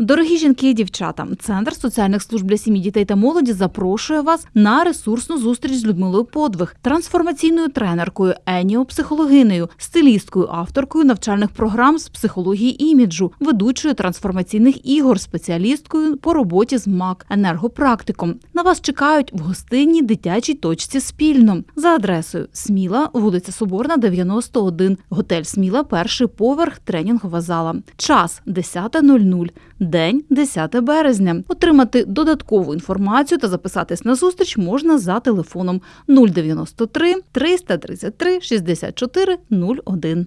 Дорогі жінки і дівчата, центр соціальних служб для сім'ї, дітей та молоді запрошує вас на ресурсну зустріч з Людмилою Подвиг, трансформаційною тренеркою, еніопсихологинею, стилісткою, авторкою навчальних програм з психології іміджу, ведучою трансформаційних ігор, спеціалісткою по роботі з МАК, енергопрактиком. На вас чекають в гостинній дитячій точці спільно за адресою Сміла, вулиця Соборна, 91, готель Сміла, перший поверх, тренінгова зала. Час 10.00, день 10 березня. Отримати додаткову інформацію та записатись на зустріч можна за телефоном 093 333 64 01.